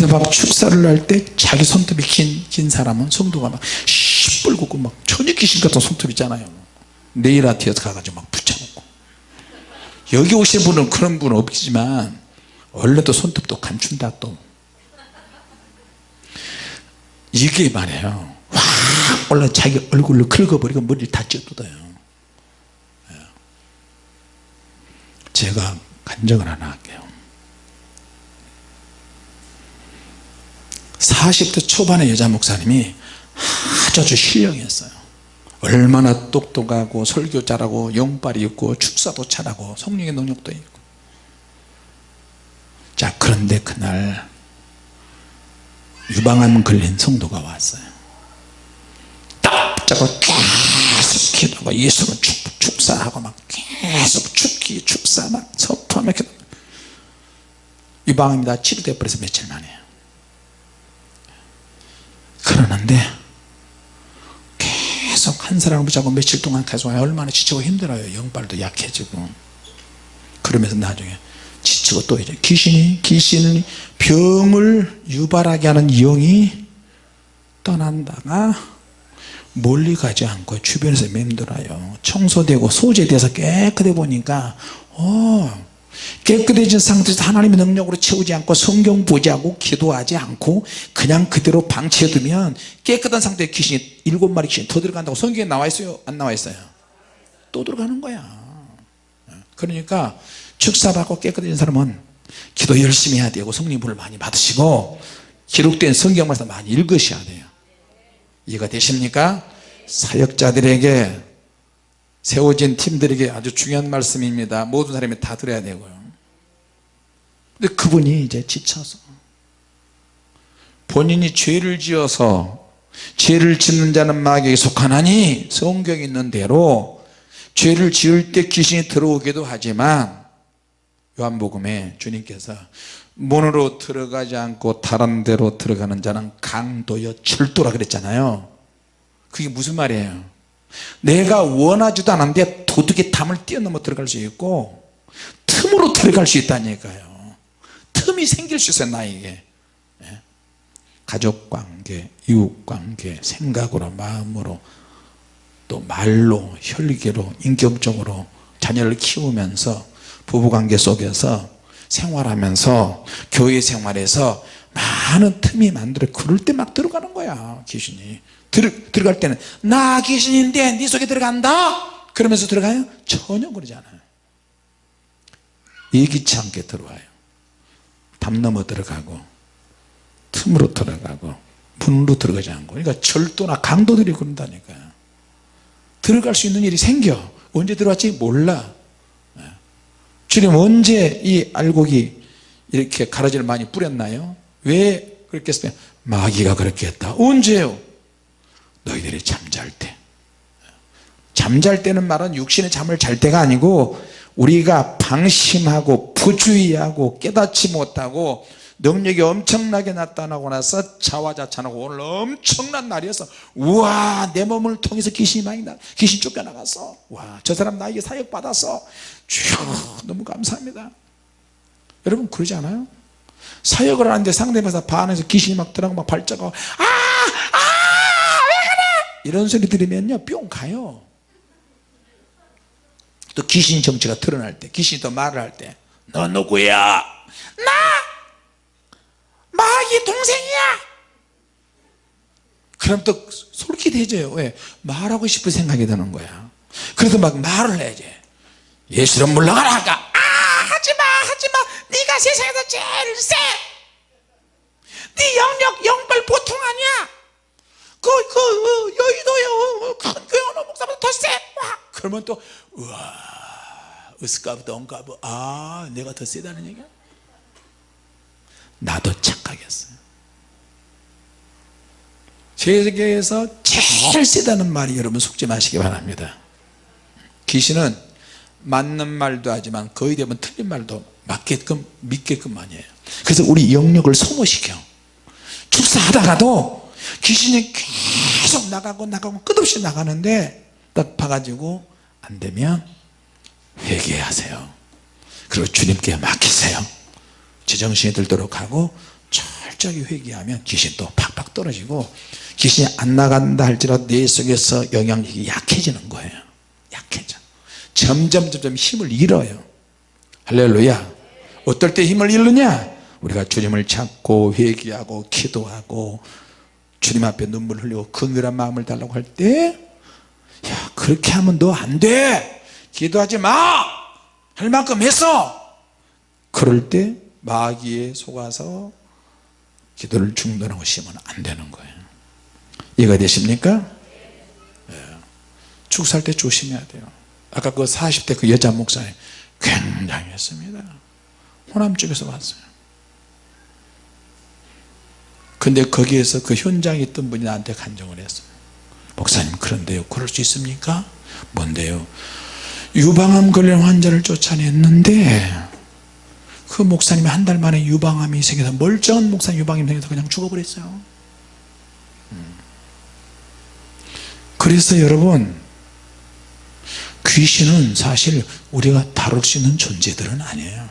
그래서 막 축사를 할 때 자기 손톱이 긴, 긴 사람은 성도가 막 시뻘겋고 막 천연 귀신 같은 손톱 있잖아요. 네일 아트에서 가가지고 막 붙여놓고. 여기 오신 분은 그런 분은 없지만 원래 또 손톱도 감춘다 또. 이게 말이에요. 확 올라 자기 얼굴을 긁어버리고 머리를 다 찢어뜯어요. 예. 제가 간증을 하나 할게요 40대 초반의 여자 목사님이 아주 신령했어요. 얼마나 똑똑하고 설교 잘하고 영빨이 있고 축사도 잘하고 성령의 능력도 있고. 자 그런데 그날 유방암 걸린 성도가 왔어요. 딱 잡고 계속 기도하고 예수는 축, 축사하고 막 계속 축기 축사 막 선포하며 기도. 유방암이 다 치료돼 버려서 며칠 만에 그러는데 계속 한 사람을 붙잡고 며칠 동안 계속 얼마나 지치고 힘들어요. 영빨도 약해지고. 그러면서 나중에 지치고 또 이제 귀신이 귀신이 병을 유발하게 하는 영이 떠난다가 멀리 가지 않고 주변에서 맴돌아요. 청소되고 소재돼서 깨끗해 보니까 어 깨끗해진 상태에서 하나님의 능력으로 채우지 않고 성경 보지 않고 기도하지 않고 그냥 그대로 방치해두면 깨끗한 상태에 귀신이 일곱 마리 귀신이 더 들어간다고 성경에 나와 있어요? 안 나와 있어요? 또 들어가는 거야. 그러니까 축사받고 깨끗해진 사람은 기도 열심히 해야 되고 성령 불을 많이 받으시고 기록된 성경 말씀 많이 읽으셔야 돼요. 이해가 되십니까? 사역자들에게 세워진 팀들에게 아주 중요한 말씀입니다. 모든 사람이 다 들어야 되고요. 근데 그분이 이제 지쳐서 본인이 죄를 지어서 죄를 짓는 자는 마귀에 속하나니 성경에 있는 대로 죄를 지을 때 귀신이 들어오기도 하지만 요한복음에 주님께서 문으로 들어가지 않고 다른 데로 들어가는 자는 강도여 철도라 그랬잖아요. 그게 무슨 말이에요 내가 원하지도 않은데 도둑의 담을 뛰어넘어 들어갈 수 있고 틈으로 들어갈 수 있다니까요. 틈이 생길 수 있어요 나에게. 예? 가족관계 이웃관계 생각으로 마음으로 또 말로 혈기로 인격적으로 자녀를 키우면서 부부관계 속에서 생활하면서 교회 생활에서 많은 틈이 만들어 그럴 때 막 들어가는 거야 귀신이 들, 들어갈 때는 나 귀신인데 네 속에 들어간다? 그러면서 들어가요? 전혀 그러지 않아요. 예기치 않게 들어와요. 담 넘어 들어가고 틈으로 들어가고 문으로 들어가지 않고. 그러니까 절도나 강도들이 그런다니까요 들어갈 수 있는 일이 생겨. 언제 들어왔지? 몰라. 주님 언제 이 알곡이 이렇게 가라지를 많이 뿌렸나요? 왜 그렇게 했어요? 마귀가 그렇게 했다. 언제요 너희들이 잠잘 때 잠잘 때는 말은 육신의 잠을 잘 때가 아니고 우리가 방심하고 부주의하고 깨닫지 못하고 능력이 엄청나게 나타나고 나서 자화자찬하고 오늘 엄청난 날이어서 우와 내 몸을 통해서 귀신이 많이 나 귀신 쫓겨나갔어 와저 사람 나에게 사역 받았어 주 너무 감사합니다 여러분 그러지 않아요? 사역을 하는데 상대방에서 반에서 귀신이 막 들어가고 막 발작하고 아! 이런 소리 들으면요 뿅 가요. 또 귀신 정체가 드러날 때 귀신이 또 말을 할 때 너 누구야? 나! 마귀 동생이야? 그럼 또 솔깃해져요. 왜? 말하고 싶은 생각이 드는 거야. 그래서 막 말을 해야지 예수를 물러가라 하니까. 아 하지마 하지마. 네가 세상에서 제일 세네 영역 영벌 보통 아니야 그, 그, 어, 여의도에 큰 교회 어느 목사보다 더 세. 그러면 또 우와 으스까부터 엉까부. 아 내가 더 세다는 얘기야? 나도 착각했어요. 세계에서 제일 세다는 말이 여러분 속지 마시기 바랍니다. 귀신은 맞는 말도 하지만 거의 대부분 틀린 말도 맞게끔 믿게끔 많이 해요. 그래서 우리 영역을 소모시켜. 축사하다가도 귀신이 계속 나가고 나가고 끝없이 나가는데 딱 봐가지고 안되면 회개하세요. 그리고 주님께 맡기세요. 제정신이 들도록 하고 철저하게 회개하면 귀신도 팍팍 떨어지고 귀신이 안 나간다 할지라도 내 속에서 영향력이 약해지는 거예요. 약해져. 점점 점점 힘을 잃어요. 할렐루야. 어떨 때 힘을 잃느냐? 우리가 주님을 찾고 회개하고 기도하고 주님 앞에 눈물 흘리고 근근한 마음을 달라고 할 때 야 그렇게 하면 너 안돼. 기도하지 마 할 만큼 했어. 그럴 때 마귀에 속아서 기도를 중단하고 쉬면 안 되는 거예요. 이해가 되십니까? 예. 축사할 때 조심해야 돼요. 아까 그 40대 그 여자 목사님 굉장히 했습니다. 호남 쪽에서 왔어요 근데 거기에서 그 현장에 있던 분이 나한테 간증을 했어요 목사님 그런데요 그럴 수 있습니까? 뭔데요? 유방암 걸린 환자를 쫓아냈는데 그 목사님이 한 달 만에 유방암이 생겨서 멀쩡한 목사님 유방암이 생겨서 그냥 죽어버렸어요 음. 그래서 여러분 귀신은 사실 우리가 다룰 수 있는 존재들은 아니에요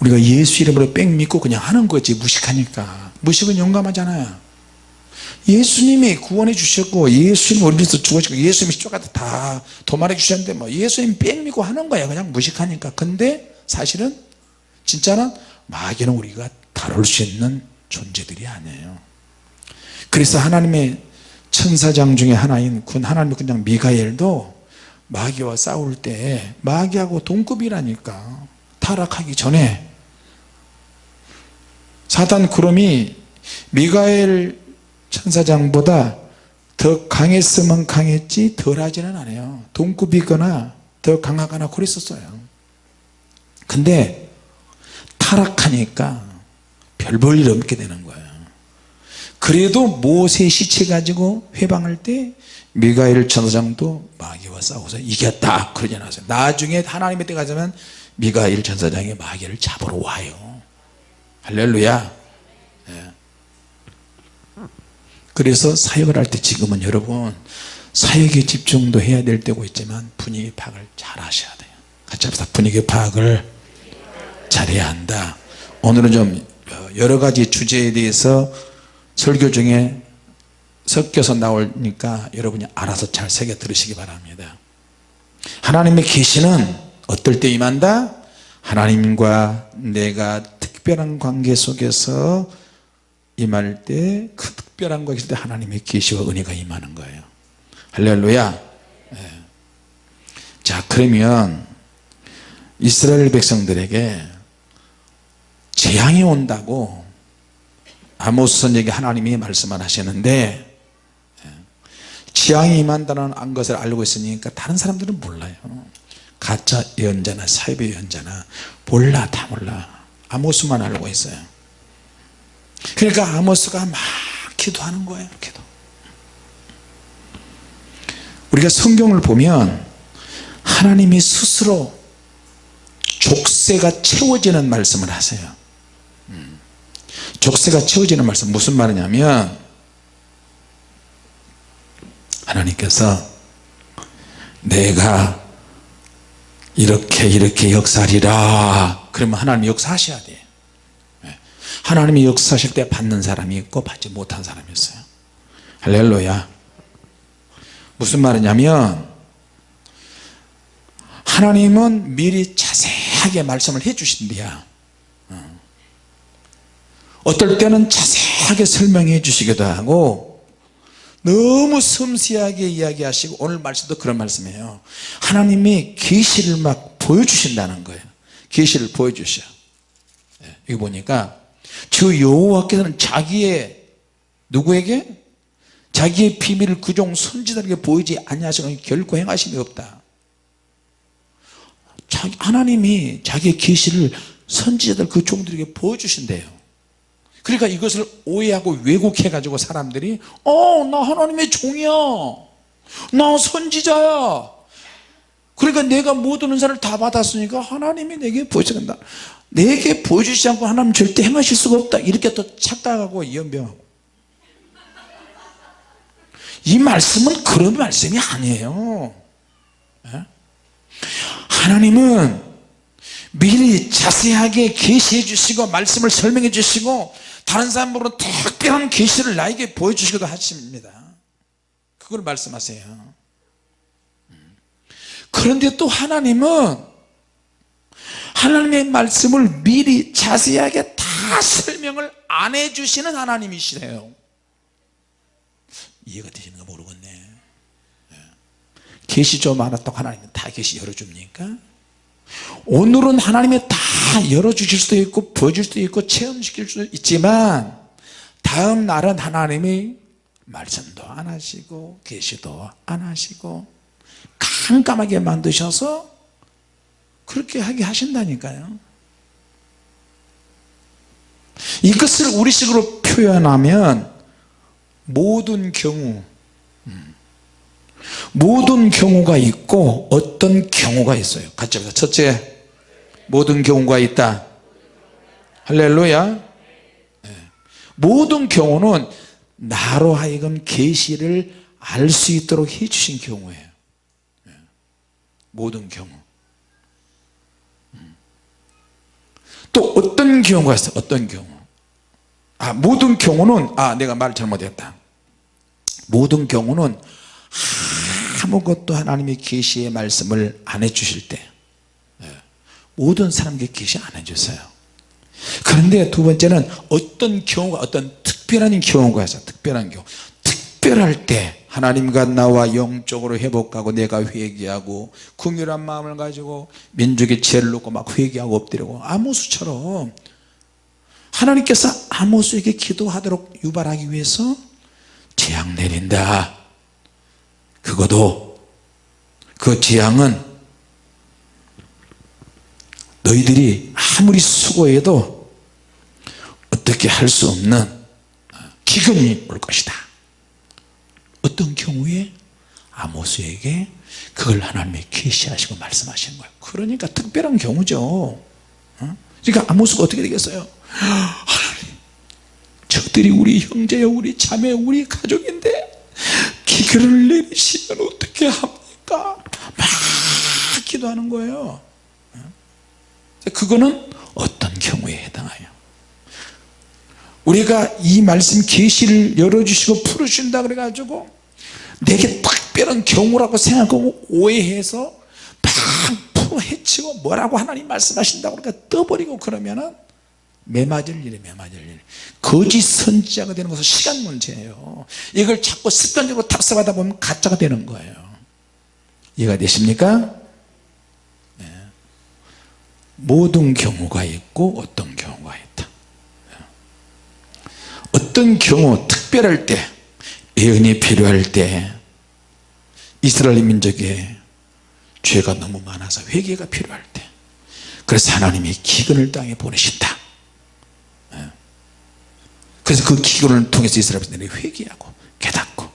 우리가 예수 이름으로 뺑 믿고 그냥 하는 거지 무식하니까 무식은 용감하잖아요. 예수님이 구원해 주셨고 예수님 우리 위해서 죽으시고 예수님이 십자가에 다 도말해 주셨는데 뭐 예수님 뺑 믿고 하는 거야 그냥 무식하니까. 근데 사실은 진짜는 마귀는 우리가 다룰 수 있는 존재들이 아니에요. 그래서 하나님의 천사장 중에 하나인 군 하나님의 군장 미가엘도 마귀와 싸울 때 마귀하고 동급이라니까 타락하기 전에 사단 구름이 미가엘 천사장보다 더 강했으면 강했지 덜하지는 않아요. 동급이거나 더 강하거나 그랬었어요. 근데 타락하니까 별 볼 일 없게 되는 거예요. 그래도 모세 시체 가지고 회방할 때 미가엘 천사장도 마귀와 싸워서 이겼다 그러지 않았어요. 나중에 하나님의 때 가자면 미가엘 천사장이 마귀를 잡으러 와요 할렐루야. 예. 그래서 사역을 할 때 지금은 여러분 사역에 집중도 해야 될 때고 있지만 분위기 파악을 잘 하셔야 돼요. 같이 합시다. 분위기 파악을 잘해야 한다. 오늘은 좀 여러 가지 주제에 대해서 설교 중에 섞여서 나오니까 여러분이 알아서 잘 새겨 들으시기 바랍니다. 하나님의 계시는 어떨 때 임한다? 하나님과 내가 특별한 관계 속에서 임할 때 그 특별한 관계 때 하나님의 계시와 은혜가 임하는 거예요. 할렐루야. 네. 자 그러면 이스라엘 백성들에게 재앙이 온다고 아모스 선에게 하나님이 말씀을 하시는데 예, 재앙이 임한다는 것을 알고 있으니까 다른 사람들은 몰라요. 가짜 예언자나 사이비 예언자나 몰라 다 몰라 아모스만 알고 있어요 그러니까 아모스가 막 기도하는 거예요 기도 우리가 성경을 보면 하나님이 스스로 족쇄가 채워지는 말씀을 하세요 음. 족쇄가 채워지는 말씀 무슨 말이냐면 하나님께서 내가 이렇게 이렇게 역사하리라 그러면 하나님 역사하셔야 돼요 예. 하나님이 역사하실 때 받는 사람이 있고 받지 못한 사람이 있어요. 할렐루야. 무슨 말이냐면 하나님은 미리 자세하게 말씀을 해 주신대야 어. 어떨 때는 자세하게 설명해 주시기도 하고 너무 섬세하게 이야기하시고 오늘 말씀도 그런 말씀이에요. 하나님이 계시를 막 보여주신다는 거예요. 계시를 보여주셔. 예, 여기 보니까 주 여호와께서는 자기의 누구에게? 자기의 비밀을 그종 선지자에게 보이지 아니하시고 결코 행하심이 없다. 자기, 하나님이 자기의 계시를 선지자들 그 종들에게 보여주신대요. 그러니까 이것을 오해하고 왜곡해 가지고 사람들이 어나 하나님의 종이야. 나 선지자야 그러니까 내가 모든 은사를 다 받았으니까 하나님이 내게 보여준다. 내게 보여주지 않고 하나님 절대 행하실 수가 없다. 이렇게 또 착각하고 연병하고. 이 말씀은 그런 말씀이 아니에요. 예? 하나님은 미리 자세하게 계시해 주시고 말씀을 설명해 주시고 다른 사람으로 특별한 계시를 나에게 보여주시기도 하십니다. 그걸 말씀하세요. 음. 그런데 또 하나님은 하나님의 말씀을 미리 자세하게 다 설명을 안 해주시는 하나님이시래요. 이해가 되시는가 모르겠네. 예. 계시 좀 알았다고 하나님은 다 계시 열어줍니까? 오늘은 하나님이 다 열어주실 수도 있고 보여줄 수도 있고 체험시킬 수도 있지만 다음 날은 하나님이 말씀도 안 하시고 계시도 안 하시고 깜깜하게 만드셔서 그렇게 하게 하신다니까요. 이것을 우리식으로 표현하면 모든 경우 음, 모든 경우가 있고 어떤 경우가 있어요. 같이 합시다. 첫째 모든 경우가 있다. 할렐루야. 네. 모든 경우는 나로 하여금 계시를 알 수 있도록 해주신 경우예요. 네. 모든 경우. 음. 또 어떤 경우가 있어요 어떤 경우? 아 모든 경우는 아 내가 말 잘못했다. 모든 경우는 아무것도 하나님의 계시의 말씀을 안 해주실 때 예, 모든 사람에게 계시 안 해주세요. 그런데 두 번째는 어떤 경우가 어떤 특별한 경우가 있어요 특별한 경우. 특별할 때 하나님과 나와 영적으로 회복하고 내가 회개하고 궁휼한 마음을 가지고 민족의 죄를 놓고 막 회개하고 엎드리고 아모스처럼 하나님께서 아모스에게 기도하도록 유발하기 위해서 재앙 내린다. 그것도 그 재앙은 너희들이 아무리 수고해도 어떻게 할 수 없는 기근이 올 것이다 어떤 경우에 아모스에게 그걸 하나님이 계시하시고 말씀하시는 거예요. 그러니까 특별한 경우죠. 어? 그러니까 아모스가 어떻게 되겠어요? 하나님 적들이 우리 형제여 우리 자매 우리 가족인데 기근을 내리시면 어떻게 합니까? 막 기도하는 거예요. 그거는 어떤 경우에 해당해요 우리가 이 말씀 계시를 열어주시고 풀어준다 그래가지고 내게 특별한 경우라고 생각하고 오해해서 막 해치고 뭐라고 하나님 말씀하신다고 그러니까 떠버리고 그러면은 매맞을 일에 매맞을 일 거짓 선지자가 되는 것은 시간 문제예요 이걸 자꾸 습관적으로 탑승하다 보면 가짜가 되는 거예요 이해가 되십니까? 네. 모든 경우가 있고 어떤 경우가 있다 네. 어떤 경우 특별할 때 예언이 필요할 때 이스라엘 민족의 죄가 너무 많아서 회개가 필요할 때 그래서 하나님이 기근을 땅에 보내신다. 그래서 그 기근을 통해서 이스라엘 백성들이 회개하고 깨닫고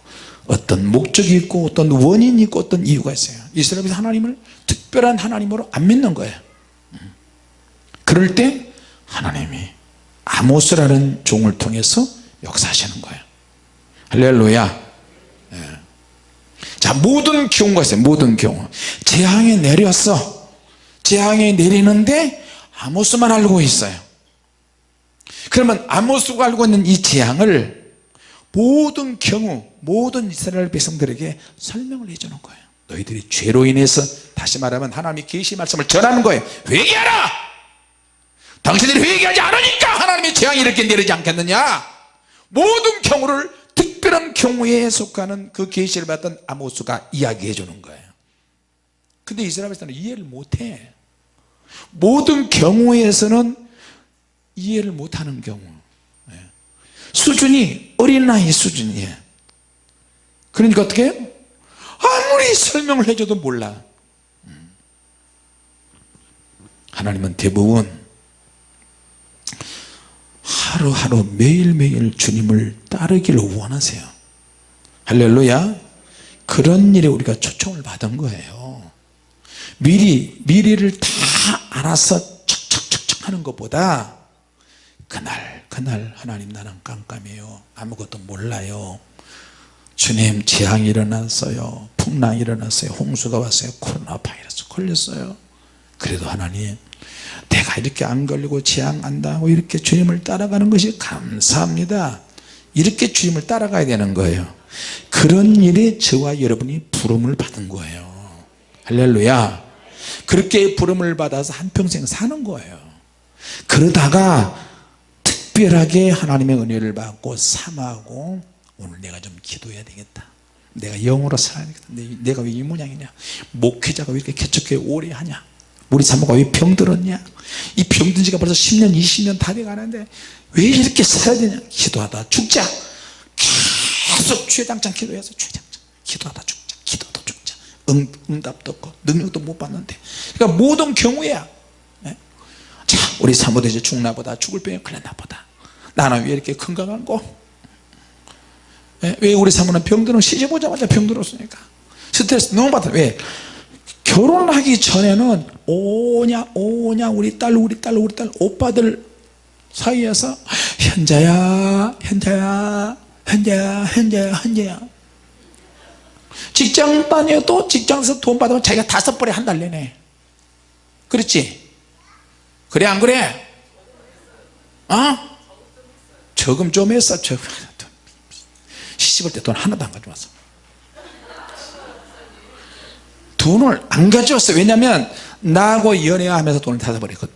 어떤 목적이 있고 어떤 원인이 있고 어떤 이유가 있어요. 이스라엘 백성 하나님을 특별한 하나님으로 안 믿는 거예요. 그럴 때 하나님이 아모스라는 종을 통해서 역사하시는 거예요 할렐루야. 예. 자 모든 경우가 있어요 모든 경우 재앙이 내렸어. 재앙이 내리는데 아모스만 알고 있어요. 그러면 아모스가 알고 있는 이 재앙을 모든 경우 모든 이스라엘 백성들에게 설명을 해주는 거예요. 너희들이 죄로 인해서 다시 말하면 하나님의 계시 말씀을 전하는 거예요. 회개하라! 당신들이 회개하지 않으니까 하나님의 재앙이 이렇게 내리지 않겠느냐? 모든 경우를 특별한 경우에 속하는 그 계시를 받던 아모스가 이야기해 주는 거예요. 근데 이스라엘 백성은 이해를 못해. 모든 경우에서는 이해를 못하는 경우. 예. 수준이 어린아이 수준이에요. 그러니까 어떻게 아무리 설명을 해줘도 몰라. 음. 하나님은 대부분 하루하루 매일매일 주님을 따르기를 원하세요. 할렐루야. 그런 일에 우리가 초청을 받은 거예요. 미리 미리를 다 알아서 척척척척 하는 것보다 그날 그날 하나님 나는 깜깜해요. 아무것도 몰라요. 주님 재앙이 일어났어요. 풍랑이 일어났어요. 홍수가 왔어요. 코로나 바이러스 걸렸어요. 그래도 하나님 내가 이렇게 안 걸리고 재앙 안 당하고 이렇게 주님을 따라가는 것이 감사합니다. 이렇게 주님을 따라가야 되는 거예요. 그런 일에 저와 여러분이 부름을 받은 거예요. 할렐루야. 그렇게 부름을 받아서 한평생 사는 거예요. 그러다가 특별하게 하나님의 은혜를 받고 삼하고 오늘 내가 좀 기도해야 되겠다. 내가 영으로 살아야 되겠다. 내- 내가 왜 이 모양이냐? 목회자가 왜 이렇게 개척교회 오래 하냐 우리 사모가 왜 병들었냐? 이 병든 지가 벌써 10년 20년 다 돼가는데 왜 이렇게 살아야 되냐? 기도하다 죽자. 계속 주장창 기도해서 주장창 기도하다 죽자. 기도도 죽자. 응, 응답도 없고 능력도 못 받는데. 그러니까 모든 경우야 예? 자 우리 사모도 이제 죽나 보다. 죽을 병이 걸렸나 보다. 나는 왜 이렇게 건강한고? 예? 왜 우리 사모는 병들어 시집 오자마자 병들었으니까. 스트레스 너무 받아. 왜 결혼하기 전에는 오냐 오냐 우리 딸 우리 딸 우리 딸 오빠들 사이에서 현자야 현자야 현자야 현자야 현자야. 직장 다녀도 직장에서 돈 받으면 자기가 다섯 벌에 한 달 내내. 그렇지? 그래 안 그래? 어? 저금 좀 했어 저 시집올 때 돈 하나도 안 가져왔어 돈을 안 가져왔어 왜냐면 나하고 연애하면서 돈을 다 써버렸거든.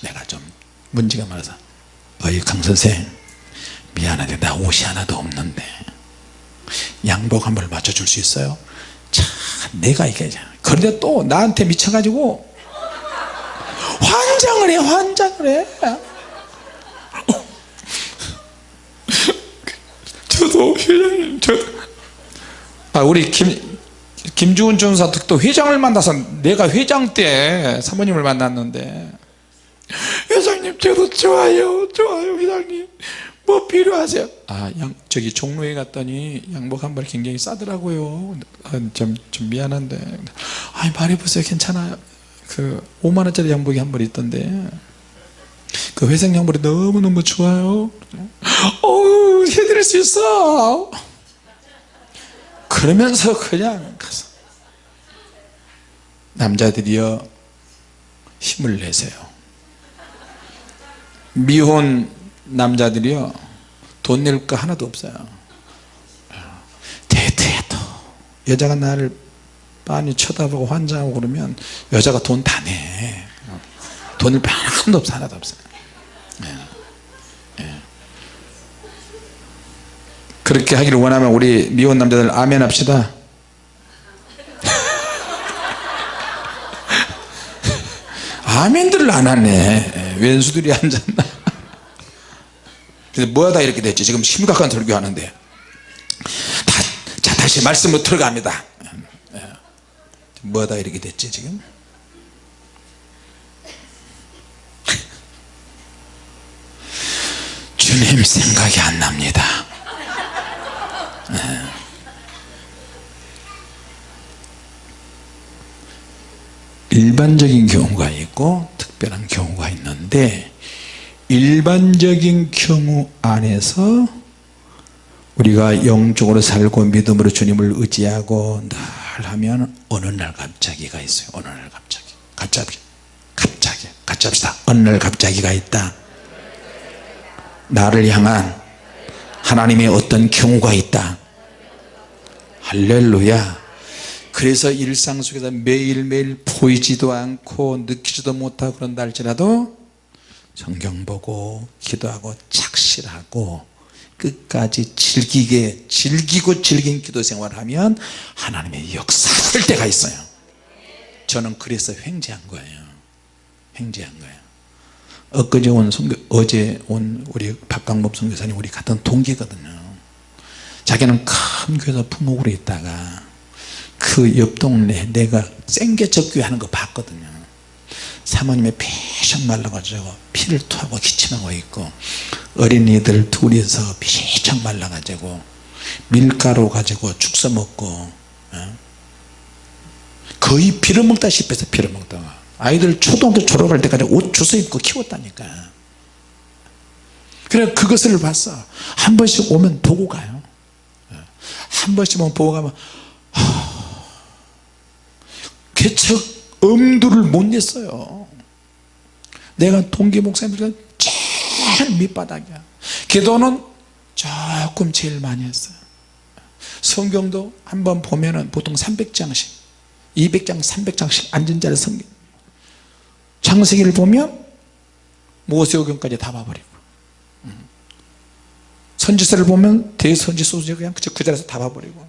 내가 좀 문제가 많아서 어이 강선생 미안한데 나 옷이 하나도 없는데 양복 한 벌 맞춰줄 수 있어요? 참 내가 이게 그런데 또 나한테 미쳐가지고 환장을 해 환장을 해. 저도 회장님 저도. 아 우리 김 김주훈 전사 또 회장을 만나서 내가 회장 때 사모님을 만났는데 회장님 저도 좋아요. 좋아요 회장님. 뭐 필요하세요? 아 양, 저기 종로에 갔더니 양복 한 벌 굉장히 싸더라고요. 아, 좀, 좀 미안한데. 아니 말해보세요. 괜찮아요? 그 5만원짜리 양복이 한 벌 있던데. 그 회색 양복이 너무너무 좋아요. 어우 해드릴 수 있어 그러면서 그냥 가서 남자들이여 힘을 내세요. 미혼 남자들이요 돈 낼 거 하나도 없어요. 데이트해도. 여자가 나를 빤히 쳐다보고 환장하고 그러면 여자가 돈 다내. 돈을 하나도 없어 하나도 없어요. 예. 그렇게 하기를 원하면 우리 미혼 남자들 아멘 합시다. 아멘들을 안 하네. 예, 왼수들이 앉았나? 근데 뭐하다 이렇게 됐지? 지금 심각한 설교 하는데. 다, 자 다시 말씀으로 들어갑니다. 예. 뭐하다 이렇게 됐지 지금? 주님 생각이 안 납니다. 예. 일반적인 경우가 있고 특별한 경우가 있는데 일반적인 경우 안에서 우리가 영적으로 살고 믿음으로 주님을 의지하고 늘 하면 어느 날 갑자기가 있어요. 어느 날 갑자기. 갑자기. 갑자기. 합시다. 어느 날 갑자기가 있다. 나를 향한 하나님의 어떤 경우가 있다. 할렐루야. 그래서 일상 속에서 매일매일 보이지도 않고 느끼지도 못하고 그런다 할지라도 성경 보고 기도하고 착실하고 끝까지 즐기게 즐기고 즐긴 기도 생활을 하면 하나님의 역사할 때가 있어요. 저는 그래서 횡재한 거예요. 횡재한 거예요 엊그제 온 선교, 어제 온 우리 박강법 선교사님 우리 같은 동기거든요. 자기는 큰 교회에서 부목으로 있다가 그 옆 동네 내가 생계적교회 하는 거 봤거든요. 사모님의 피샥 말라가지고 피를 토하고 기침하고 있고 어린이들 둘이서 피샥 말라가지고 밀가루 가지고 죽서 먹고 어? 거의 피를 먹다시피 해서 피를 먹다가 아이들 초등학교 졸업할 때까지 옷 주워 입고 키웠다니까. 그래 그것을 봤어. 한 번씩 오면 보고 가요. 한 번씩 오면 보고 가면 개척 엄두를 못 냈어요. 내가 동기 목사님들 제일 밑바닥이야. 기도는 조금 제일 많이 했어요. 성경도 한번 보면은 보통 300장씩 200장 300장씩 앉은 자리 성경 창세기를 보면 모세오경까지 다 봐버리고 음. 선지서를 보면 대선지 소지 그냥 그 자리에서 다 봐버리고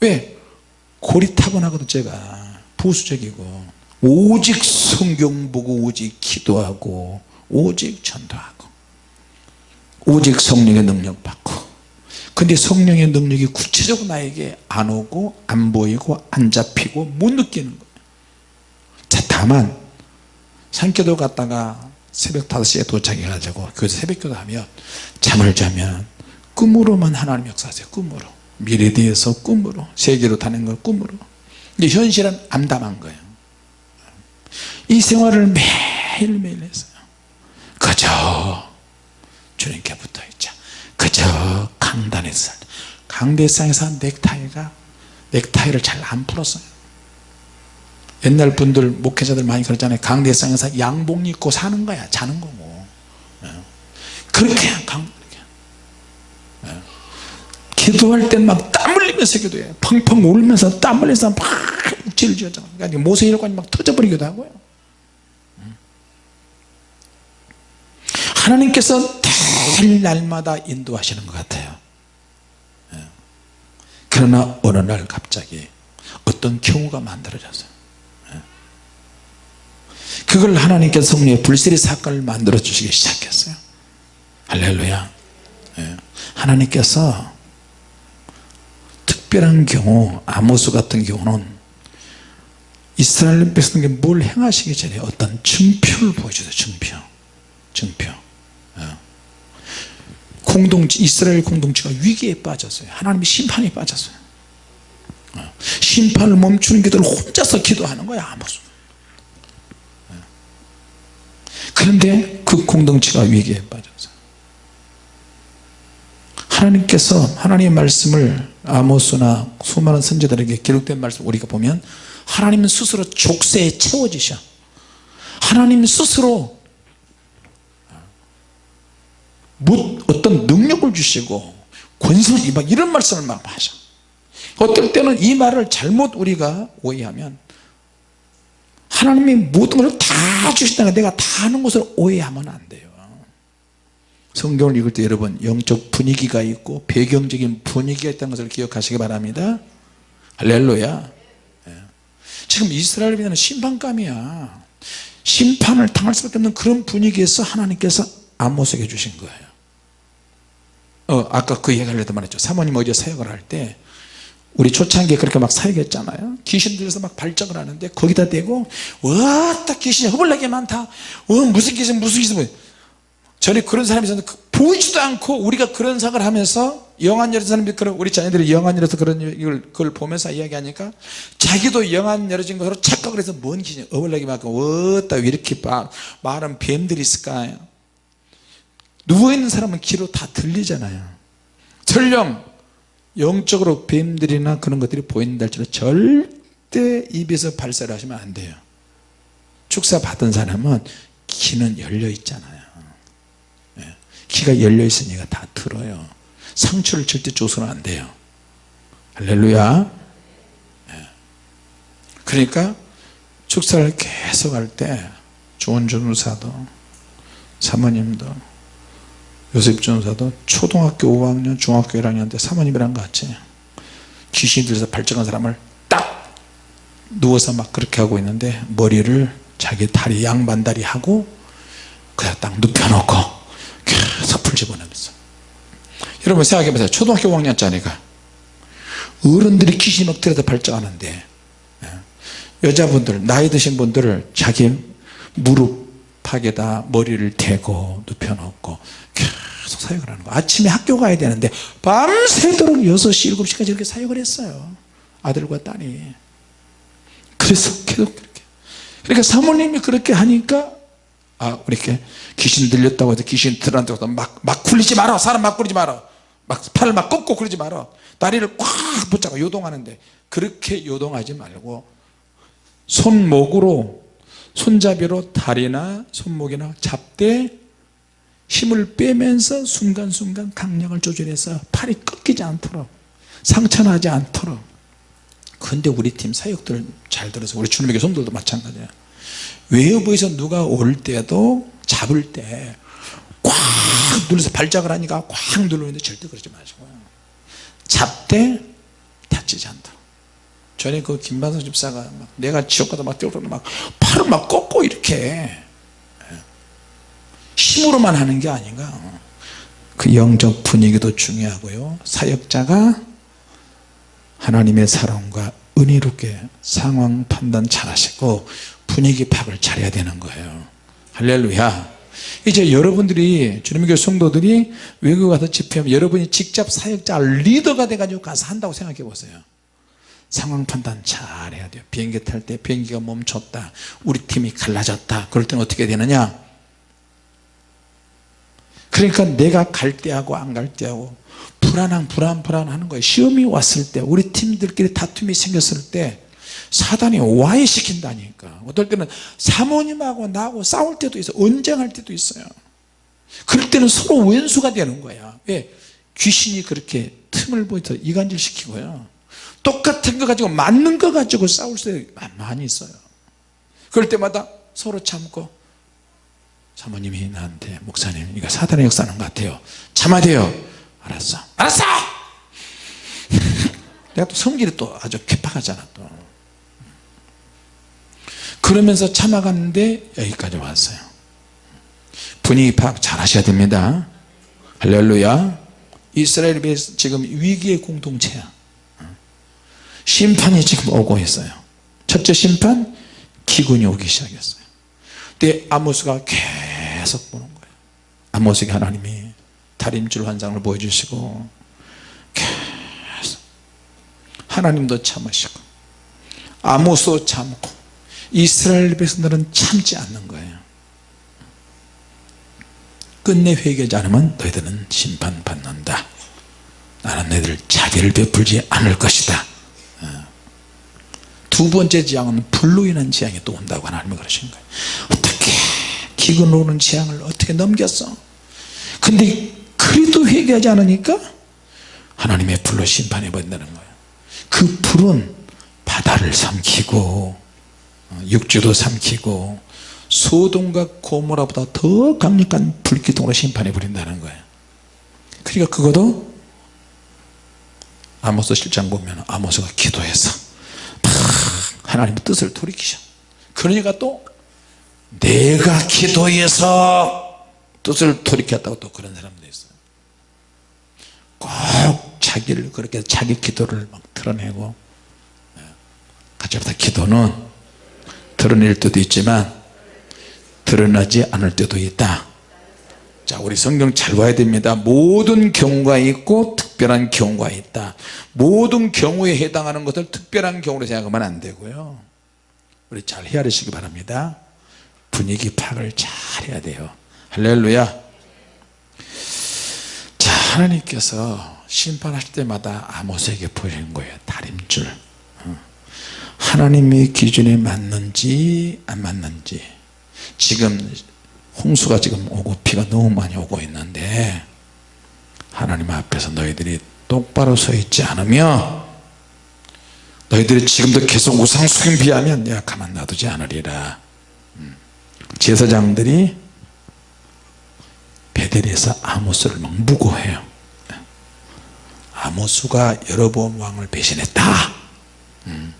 왜? 타고나거든 제가 보수적이고 오직 성경 보고 오직 기도하고 오직 전도하고 오직 성령의 능력 받고 근데 성령의 능력이 구체적으로 나에게 안 오고 안 보이고 안 잡히고 못 느끼는 거예요 자 다만 산기도 갔다가 새벽 5시에 도착해 가지고 교회에서 새벽기도 하면 잠을 자면 꿈으로만 하나님 역사하세요 꿈으로. 미래에 대해서 꿈으로 세계로 다니는 걸 꿈으로. 근데 현실은 암담한 거예요. 이 생활을 매일매일 했어요. 그저 주님께 붙어있자. 그저 강단에서 강대상에서 넥타이가 넥타이를 잘 안 풀었어요 옛날 분들 목회자들 많이 그러잖아요 강대상에서 양복 입고 사는 거야 자는 거고 예. 그렇게 강 예. 기도할 땐 막 땀 흘리면서 기도해 펑펑 울면서 땀 흘리면서 막 육체를 그러니까 모세혈관이 막 터져버리기도 하고요 음. 하나님께서 늘 날마다 인도하시는 것 같아요 예. 그러나 어느 날 갑자기 어떤 경우가 만들어졌어요 예. 그걸 하나님께서 성령의 불세리 사건을 만들어 주시기 시작했어요. 할렐루야. 예. 하나님께서 특별한 경우 아모스 같은 경우는 이스라엘 백성에게 뭘 행하시기 전에 어떤 증표를 보여줘요 증표. 증표. 어. 공동체 이스라엘 공동체가 위기에 빠졌어요. 하나님의 심판에 빠졌어요. 어. 심판을 멈추는 기도를 혼자서 기도하는 거야 아모스 어. 그런데 그 공동체가 위기에 빠졌어요 하나님께서 하나님의 말씀을 아모스나 수많은 선지자들에게 기록된 말씀 우리가 보면 하나님은 스스로 족쇄에 채워지셔. 하나님 스스로 뭐 어떤 능력을 주시고 권세를 막 이런 말씀을 막 하셔. 어떨 때는 이 말을 잘못 우리가 오해하면 하나님이 모든 것을 다 주신다는 내가 다 하는 것을 오해하면 안 돼요. 성경을 읽을 때 여러분 영적 분위기가 있고 배경적인 분위기가 있다는 것을 기억하시기 바랍니다. 할렐루야. 예. 지금 이스라엘에 대한 심판감이야. 심판을 당할 수밖에 없는 그런 분위기에서 하나님께서 아모스에게 주신 거예요. 어, 아까 그 얘기를 해도 말했죠. 사모님 어제 사역을 할 때 우리 초창기에 그렇게 막 사역했잖아요. 귀신 들려서 막 발작을 하는데 거기다 대고 와딱 귀신이 허벌나게 많다. 어 무슨 귀신 무슨 귀신. 전에 그런 사람이 있었는데 그 보이지도 않고 우리가 그런 생각을 하면서 영안 열린 사람이 그런 우리 자녀들이 영안 열어서 그런 걸 그걸 보면서 이야기하니까 자기도 영안 열어진 것으로 착각을 해서 뭔 귀신 어벌나게 많고 어따 왜 이렇게 말은 뱀들이 있을까 누워있는 사람은 귀로 다 들리잖아요. 설령 영적으로 뱀들이나 그런 것들이 보인다 할지라도 절대 입에서 발사를 하시면 안 돼요. 축사 받은 사람은 귀는 열려 있잖아요. 귀가 열려 있으니까 다 들어요. 상처를 절대 줘서는 안 돼요. 할렐루야. 그러니까 축사를 계속 할 때 좋은 전우사도 사모님도 요셉 전사도 초등학교 5학년 중학교 1학년 때 사모님이랑 같이 귀신이 들려서 발정한 사람을 딱 누워서 막 그렇게 하고 있는데 머리를 자기 다리 양반다리 하고 그냥 딱 눕혀놓고 계속 풀 집어넣으면서. 여러분 생각해보세요. 초등학교 5학년짜리가 어른들이 귀신 막 들여다 발정하는데 예, 여자분들 나이 드신 분들을 자기 무릎 팍에다 머리를 대고 눕혀놓고 계속 사역을 하는 거예요. 아침에 학교 가야 되는데 밤새도록 6시 7시까지 이렇게 사역을 했어요. 아들과 딸이. 그래서 계속 그렇게. 그러니까 사모님이 그렇게 하니까 아 이렇게 귀신 들렸다고 해서 귀신 들한다고 막, 막 굴리지 마라 사람 막 굴리지 마라 막 팔을 막 꺾고 그러지 마라 다리를 꽉 붙잡고 요동하는데. 그렇게 요동하지 말고 손목으로 손잡이로 다리나 손목이나 잡되 힘을 빼면서 순간순간 강력을 조절해서 팔이 꺾이지 않도록 상처나지 않도록. 근데 우리 팀 사역들 잘 들어서 우리 주님의 교성들도 마찬가지야. 외부에서 누가 올 때도 잡을 때 꽉 눌러서 발작을 하니까 꽉 누르는데 절대 그러지 마시고 잡되 다치지 않도록. 전에 그 김반석 집사가 막 내가 지옥 가다 막 뛰어오르면 막 팔을 막 꺾고 이렇게 힘으로만 하는 게 아닌가. 그 영적 분위기도 중요하고요. 사역자가 하나님의 사랑과 은혜롭게 상황 판단 잘 하시고 분위기 파악을 잘해야 되는 거예요. 할렐루야. 이제 여러분들이 주님의 교회 성도들이 외국 가서 집회하면 여러분이 직접 사역자 리더가 돼가지고 가서 한다고 생각해 보세요. 상황 판단 잘 해야 돼요. 비행기 탈 때 비행기가 멈췄다. 우리 팀이 갈라졌다. 그럴 때는 어떻게 되느냐 그러니까 내가 갈 때하고 안 갈 때하고 불안한 불안 불안하는 거예요. 시험이 왔을 때 우리 팀들끼리 다툼이 생겼을 때 사단이 와해시킨다니까. 어떨 때는 사모님하고 나하고 싸울 때도 있어 언쟁할 때도 있어요. 그럴 때는 서로 왼수가 되는 거야. 왜? 귀신이 그렇게 틈을 보여서 이간질 시키고요. 똑같은 거 가지고 맞는 거 가지고 싸울 때 많이 있어요. 그럴 때마다 서로 참고 사모님이 나한테 목사님 이거 사단의 역사는 것 같아요. 참아야 돼요. 알았어. 알았어! 내가 또 성질이 또 아주 개팍하잖아 또. 그러면서 참아갔는데 여기까지 왔어요. 분위기 파악 잘 하셔야 됩니다. 할렐루야. 이스라엘이 지금 위기의 공동체야. 심판이 지금 오고 있어요. 첫째 심판 기근이 오기 시작했어요. 그때 아모스가 계속 보는 거예요. 아모스에게 하나님이 다림줄 환상을 보여주시고 계속 하나님도 참으시고 아모스도 참고 이스라엘 백성들은 참지 않는 거예요. 끝내 회개하지 않으면 너희들은 심판받는다. 나는 너희들 자비를 베풀지 않을 것이다. 어. 두 번째 재앙은 불로 인한 재앙이 또 온다고 하나님이 그러신 거예요. 어떻게 기근 오는 재앙을 어떻게 넘겼어? 근데 그래도 회개하지 않으니까 하나님의 불로 심판해 버린다는 거예요 그 불은 바다를 삼키고 어, 육지도 삼키고 소돔과 고모라보다 더 강력한 불기둥으로 심판해 버린다는 거예요 그러니까 그것도 아모스 실장 보면 아모스가 기도해서 하나님 뜻을 돌이키셔. 그러니까 또 내가 기도해서 뜻을 돌이켰다고 또 그런 사람도 있어요. 꼭 자기를 그렇게 자기 기도를 막 드러내고 같이 다 기도는 드러낼 때도 있지만 드러나지 않을 때도 있다. 자 우리 성경 잘 봐야 됩니다. 모든 경우가 있고 특별한 경우가 있다. 모든 경우에 해당하는 것을 특별한 경우로 생각하면 안 되고요. 우리 잘 헤아리시기 바랍니다 분위기 파악을 잘 해야 돼요. 할렐루야. 자 하나님께서 심판하실 때마다 아모스에게 보이는 거예요. 다림줄. 어. 하나님의 기준에 맞는지 안 맞는지. 지금 홍수가 지금 오고 비가 너무 많이 오고 있는데 하나님 앞에서 너희들이 똑바로 서 있지 않으면 너희들이 지금도 계속 우상 수경 비하면 내가 가만 놔두지 않으리라. 음. 제사장들이 베델에서 아모스를 막 무고해요. 아모스가 여러분 왕을 배신했다. 음.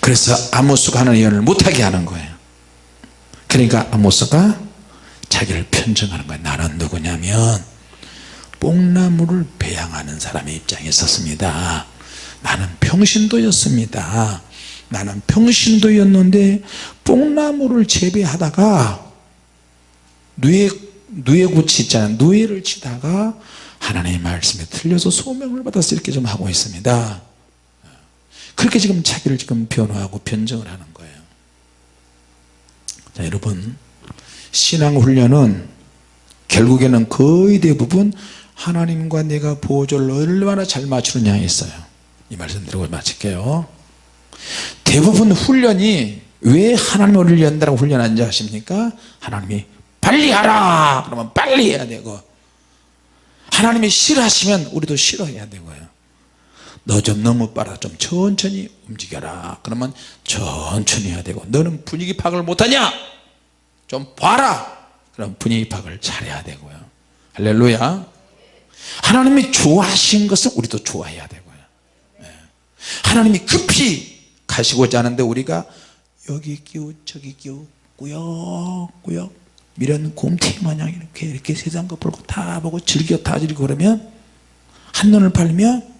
그래서 아모스가 하는 예언을 못하게 하는 거예요. 그러니까 아모스가 자기를 편정하는 거예요. 나는 누구냐면 뽕나무를 배양하는 사람의 입장에 섰습니다. 나는 평신도였습니다 나는 평신도였는데 뽕나무를 재배하다가 누에, 누에고치 있잖아요. 누에를 치다가 하나님의 말씀에 틀려서 소명을 받아서 이렇게 좀 하고 있습니다. 그렇게 지금 자기를 지금 변화하고 변정을 하는 거예요. 자 여러분. 신앙훈련은 결국에는 거의 대부분 하나님과 내가 보조를 얼마나 잘 맞추느냐에 있어요. 이 말씀 드리고 마칠게요 대부분 훈련이 왜 하나님 우리를 연다라고 훈련한지 아십니까? 하나님이 빨리 하라! 그러면 빨리 해야 되고 하나님이 싫어하시면 우리도 싫어해야 되고요. 너 좀 너무 빨라. 좀 천천히 움직여라. 그러면 천천히 해야 되고 너는 분위기 파악을 못하냐? 좀 봐라! 그럼 분위기 파악을 잘해야 되고요. 할렐루야. 하나님이 좋아하신 것은 우리도 좋아해야 되고요. 예. 하나님이 급히 가시고자 하는데 우리가 여기 끼우 저기 끼우 꾸역꾸역 이런 곰탱이 마냥 이렇게 이렇게 세상 거 보고 다 보고 즐겨 다 즐기고 그러면 한눈을 팔면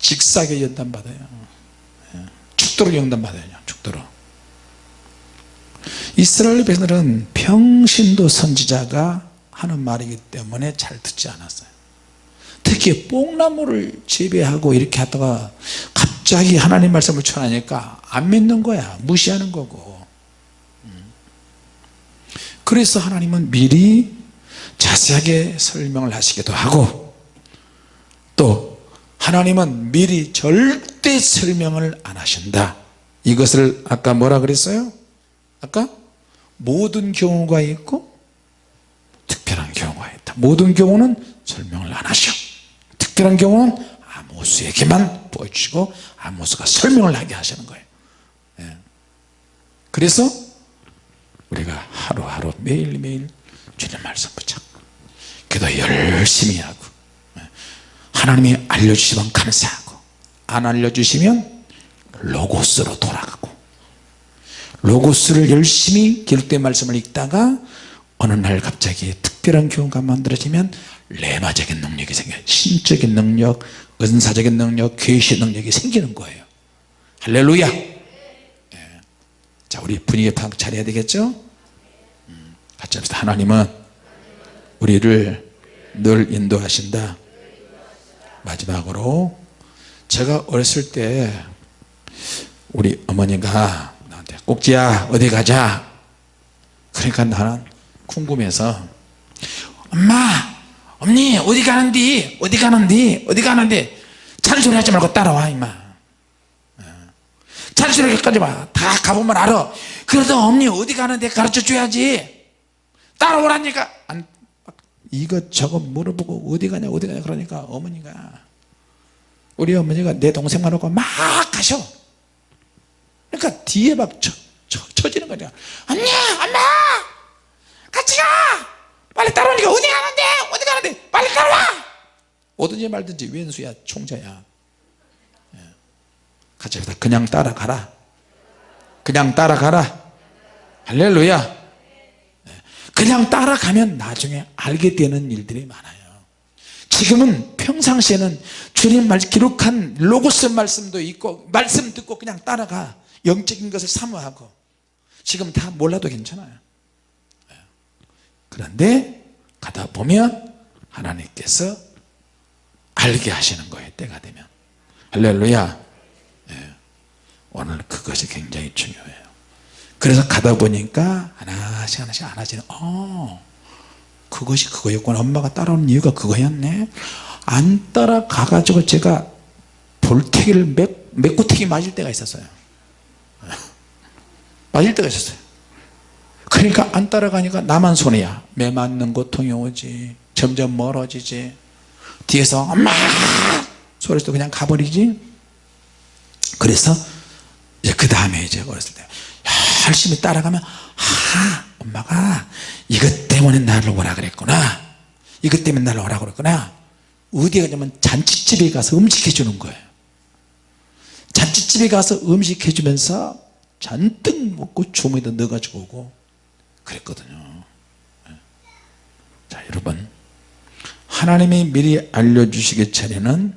직사계 연단 받아요. 예. 죽도록 연단 받아요 죽도록. 이스라엘 백성들은 평신도 선지자가 하는 말이기 때문에 잘 듣지 않았어요. 특히 뽕나무를 재배하고 이렇게 하다가 갑자기 하나님 말씀을 전하니까 안 믿는 거야. 무시하는 거고. 음. 그래서 하나님은 미리 자세하게 설명을 하시기도 하고 또 하나님은 미리 절대 설명을 안 하신다. 이것을 아까 뭐라 그랬어요? 아까? 모든 경우가 있고 특별한 경우가 있다. 모든 경우는 설명을 안 하셔. 특별한 경우는 아모스에게만 보여주시고 아모스가 설명을 하게 하시는 거예요 예. 그래서 우리가 하루하루 매일매일 주님 말씀 붙잡고 기도 열심히 하고 예. 하나님이 알려주시면 감사하고 안 알려주시면 로고스로 돌아가고 로고스를 열심히 기록된 말씀을 읽다가 어느 날 갑자기 특별한 경우가 만들어지면 레마적인 능력이 생겨요 신적인 능력 은사적인 능력 계시 능력이 생기는 거예요. 할렐루야. 예. 자 우리 분위기 파악 잘해야 되겠죠? 음, 같이 합시다. 하나님은 우리를 늘 인도하신다. 마지막으로 제가 어렸을 때 우리 어머니가 나한테 꼭지야 어디 가자. 그러니까 나는 궁금해서 엄마 언니 어디 가는디? 어디 가는디? 어디 가는디? 잔소리 하지 말고 따라와 임마. 잔소리 하지 마다 가보면 알아. 그래도 언니 어디 가는데 가르쳐 줘야지. 따라오라니까. 안, 이것 저것 물어보고 어디 가냐 어디 가냐 그러니까 어머니가 우리 어머니가 내 동생만 오고 막 가셔. 그러니까 뒤에 막 쳐, 쳐, 쳐지는 거냐 언니 엄마! 같이 가! 빨리 따라오니까 어디 가는데 가는데 빨리 따라와! 오든지 말든지 왼수야 총자야. 예. 같이 합시다 그냥 따라가라. 그냥 따라가라. 할렐루야. 예. 그냥 따라가면 나중에 알게 되는 일들이 많아요. 지금은 평상시에는 주님 말 기록한 로고스 말씀도 있고 말씀 듣고 그냥 따라가. 영적인 것을 사모하고. 지금 다 몰라도 괜찮아요. 그런데 가다 보면 하나님께서 알게 하시는 거예요 때가 되면. 할렐루야. 예. 오늘 그것이 굉장히 중요해요. 그래서 가다 보니까 하나씩 하나씩 하나씩 어 그것이 그거였구나. 엄마가 따라오는 이유가 그거였네. 안 따라가 가지고 제가 볼태기를 몇, 몇구태기 맞을 때가 있었어요. 맞을 때가 있었어요. 그러니까 안 따라가니까 나만 손해야. 매 맞는 고통이 오지 점점 멀어지지. 뒤에서 엄마! 소리도 그냥 가버리지. 그래서 이제 그 다음에 이제 어렸을 때 열심히 따라가면 아 엄마가 이것 때문에 나를 오라 그랬구나. 이것 때문에 나를 오라 그랬구나. 어디에 가냐면 잔치집에 가서 음식 해 주는 거예요. 잔치집에 가서 음식 해 주면서 잔뜩 먹고 주머니에 넣어가지고 오고 그랬거든요. 자 여러분 하나님이 미리 알려주시기 전에는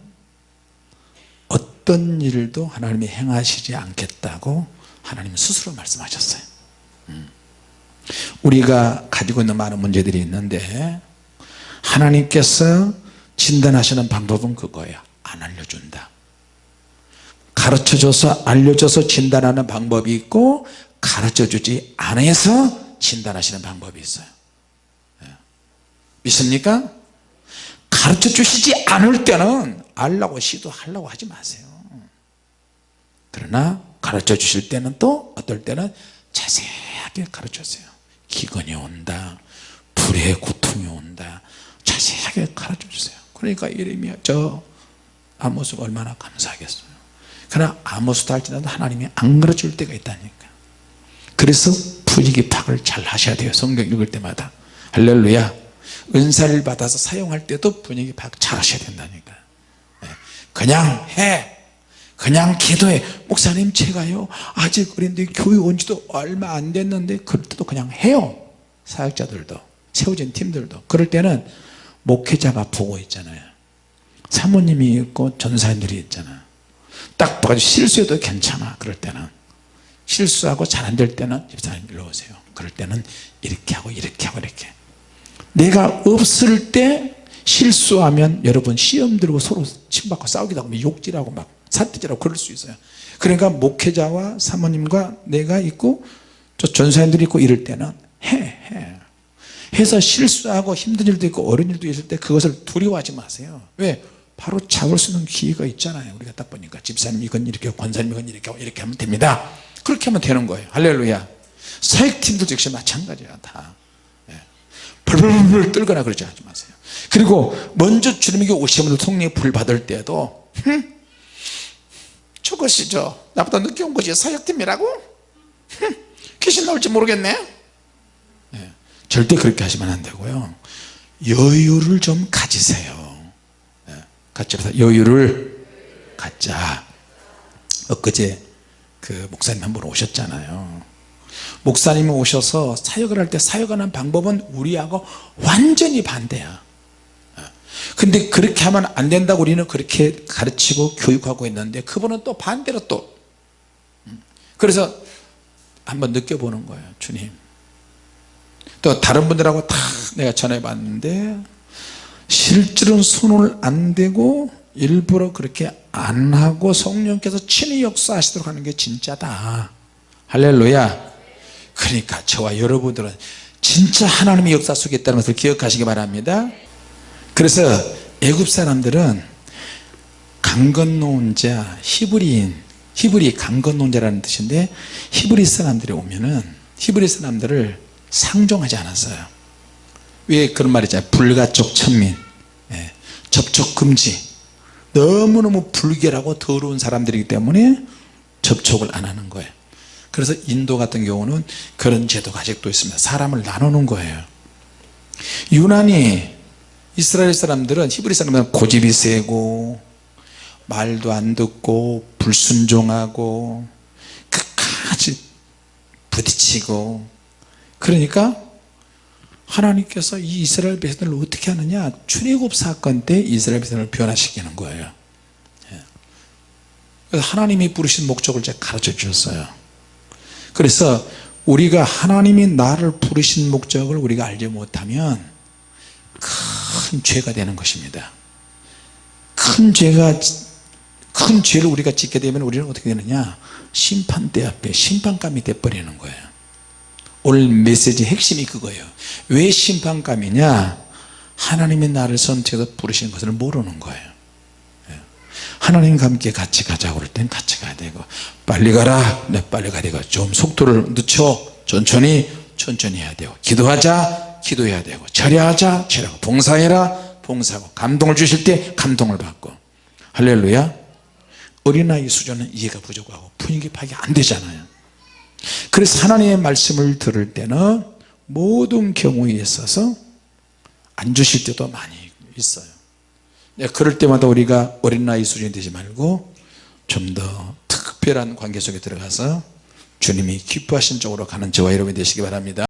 어떤 일도 하나님이 행하시지 않겠다고 하나님 스스로 말씀하셨어요 음. 우리가 가지고 있는 많은 문제들이 있는데 하나님께서 진단하시는 방법은 그거예요 안 알려준다 가르쳐줘서 알려줘서 진단하는 방법이 있고 가르쳐주지 않아서 진단하시는 방법이 있어요 예. 믿습니까? 가르쳐 주시지 않을 때는 알라고 시도하려고 하지 마세요. 그러나 가르쳐 주실 때는 또 어떨 때는 자세하게 가르쳤어요. 기근이 온다 불의 고통이 온다 자세하게 가르쳐 주세요. 그러니까 이름이 저 아모스가 얼마나 감사하겠어요. 그러나 아모스도 할지라도 하나님이 안 가르칠 때가 있다니까. 그래서 분위기 파악을 잘 하셔야 돼요. 성경 읽을 때마다. 할렐루야 은사를 받아서 사용할 때도 분위기 파악 잘 하셔야 된다니까. 예. 그냥 해. 그냥 기도해. 목사님 제가요 아직 어린데 교육 온 지도 얼마 안 됐는데 그럴 때도 그냥 해요. 사역자들도 세워진 팀들도. 그럴 때는 목회자가 보고 있잖아요. 사모님이 있고 전사님들이 있잖아. 딱 봐가지고 실수해도 괜찮아 그럴 때는. 실수하고 잘 안 될 때는 집사님 일로 오세요. 그럴 때는 이렇게 하고 이렇게 하고 이렇게 내가 없을 때 실수하면 여러분 시험 들고 서로 침받고 싸우기도 하고 욕질하고 막 사태질하고 그럴 수 있어요 그러니까 목회자와 사모님과 내가 있고 저 전사님들이 있고 이럴 때는 해, 해. 해서 실수하고 힘든 일도 있고 어려운 일도 있을 때 그것을 두려워하지 마세요 왜? 바로 잡을 수 있는 기회가 있잖아요 우리가 딱 보니까 집사님 이건 이렇게 권사님 이건 이렇게 이렇게 하면 됩니다 그렇게 하면 되는 거예요 할렐루야 사역팀들도 역시 마찬가지야 다 예. 벌벌벌 떨거나 그러지 하지 마세요 그리고 먼저 주님에게 분들 성령의 불 받을 때도 흠? 저것이죠 나보다 늦게 온 거지 사역팀이라고? 흠? 귀신 나올지 모르겠네 예. 절대 그렇게 하시면 안 되고요 여유를 좀 가지세요 예. 같이 해서 여유를 갖자 엊그제 그 목사님 한 분 오셨잖아요 목사님이 오셔서 사역을 할 때 사역하는 방법은 우리하고 완전히 반대야. 근데 그렇게 하면 안 된다고 우리는 그렇게 가르치고 교육하고 있는데 그분은 또 반대로 또. 음. 그래서 한번 느껴보는 거예요 주님. 또 다른 분들하고 다 내가 전해 봤는데 실제로는 손을 안 대고 일부러 그렇게 안 하고 성령께서 친히 역사하시도록 하는 게 진짜다. 할렐루야 그러니까 저와 여러분들은 진짜 하나님의 역사 속에 있다는 것을 기억하시기 바랍니다. 그래서 애굽 사람들은 강 건너온 자 히브리인 히브리 강 건너온 자라는 뜻인데 히브리 사람들이 오면은 히브리 사람들을 상종하지 않았어요. 왜 그런 말이잖아요? 불가촉 천민. 예, 접촉 금지. 너무너무 불결하고 더러운 사람들이기 때문에 접촉을 안 하는 거예요 그래서 인도 같은 경우는 그런 제도가 아직도 있습니다. 사람을 나누는 거예요. 유난히 이스라엘 사람들은 히브리 사람들은 고집이 세고 말도 안 듣고 불순종하고 끝까지 부딪히고 그러니까 하나님께서 이 이스라엘 백성들을 어떻게 하느냐? 출애굽 사건 때 이스라엘 백성을 변화시키는 거예요. 예. 그래서 하나님이 부르신 목적을 제가 가르쳐 주셨어요 그래서 우리가 하나님이 나를 부르신 목적을 우리가 알지 못하면 큰 죄가 되는 것입니다. 큰 죄가 큰 죄를 우리가 짓게 되면 우리는 어떻게 되느냐? 심판대 앞에 심판감이 돼버리는 거예요. 오늘 메시지 핵심이 그거예요. 왜 심판감이냐? 하나님이 나를 선택해서 부르신 것을 모르는 거예요. 예. 하나님과 함께 같이 가자고 그럴 땐 같이 가야 되고 빨리 가라. 네 빨리 가야 되고 좀 속도를 늦춰. 천천히 천천히 해야 되고 기도하자. 기도해야 되고 절야하자. 절하고 봉사해라. 봉사하고 감동을 주실 때 감동을 받고. 할렐루야. 어린아이 수준은 이해가 부족하고 분위기 파악이 안 되잖아요. 그래서 하나님의 말씀을 들을 때는 모든 경우에 있어서 안 주실 때도 많이 있어요. 네, 그럴 때마다 우리가 어린아이 수준이 되지 말고 좀 더 특별한 관계 속에 들어가서 주님이 기뻐하신 쪽으로 가는 저와 여러분이 되시기 바랍니다